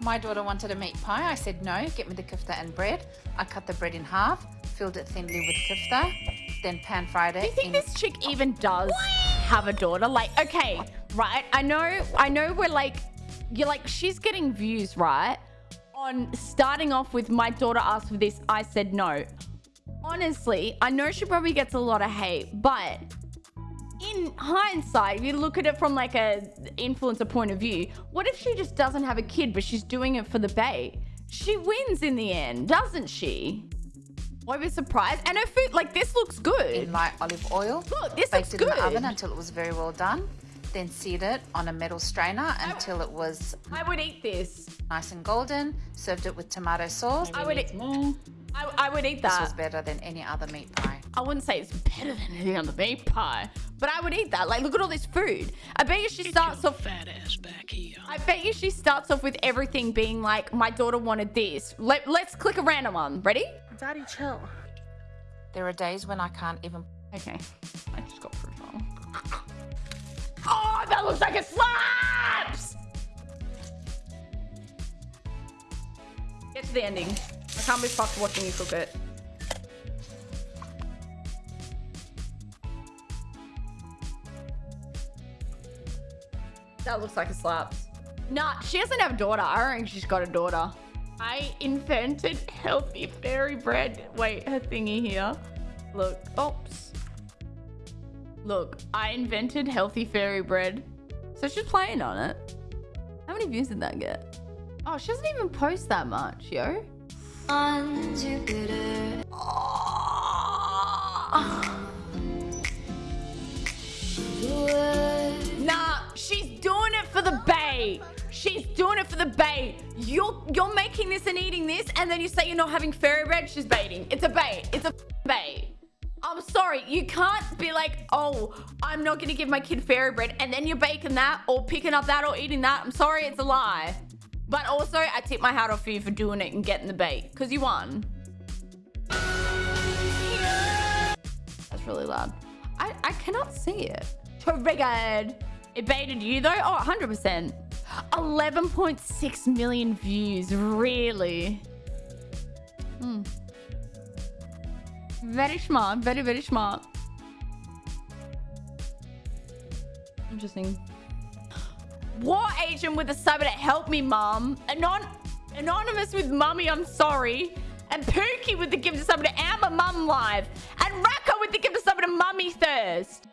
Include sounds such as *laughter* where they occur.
My daughter wanted a meat pie. I said no, get me the kofta and bread. I cut the bread in half, filled it thinly with kofta, then pan fried it. Do you think in- this chick even does have a daughter? Like, okay, right? I know, I know we're like, you're like, she's getting views, right? On starting off with my daughter asked for this, I said no. Honestly, I know she probably gets a lot of hate, but in hindsight, if you look at it from like a influencer point of view, what if she just doesn't have a kid, but she's doing it for the bait? She wins in the end, doesn't she? Won't be surprised. And her food, like this looks good. in light olive oil. Look, this baked looks it in the oven until it was very well done. Then seared it on a metal strainer until it was I would eat this. nice and golden. Served it with tomato sauce. I would eat. I, I would eat that. This was better than any other meat pie. I wouldn't say it's better than anything on the meat pie, but I would eat that. Like, look at all this food. I bet you she starts Your off. fat ass back here. I bet you she starts off with everything being like, my daughter wanted this. Let, let's click a random one. Ready? Daddy, chill. There are days when I can't even Okay. I just got fruit roll. *laughs* Oh, that looks like it slaps! Get to the ending. I can't be fucked watching you cook it. That looks like a slaps. Nah, she doesn't have a daughter. I don't think she's got a daughter. I invented healthy fairy bread. Wait, her thingy here. Look, oops. Look, I invented healthy fairy bread. So she's playing on it. How many views did that get? Oh, she doesn't even post that much, yo. Nah, the bait. You're you're making this and eating this, and then you say you're not having fairy bread. She's baiting. It's a bait. It's a bait. I'm sorry. You can't be like, oh, I'm not gonna give my kid fairy bread, and then you're baking that, or picking up that, or eating that. I'm sorry, it's a lie. But also, I tip my hat off for you for doing it and getting the bait, because you won. That's really loud. I, I cannot see it. Triggered. It baited you though? Oh, 100%. 11.6 million views. Really? Hmm. Very smart. Very, very smart. Interesting. War agent with a sub to help me, mom. Anon anonymous with mummy, I'm sorry. And Pookie with the gift to Amber Mum Live. And Raka with the sub to Mummy Thirst.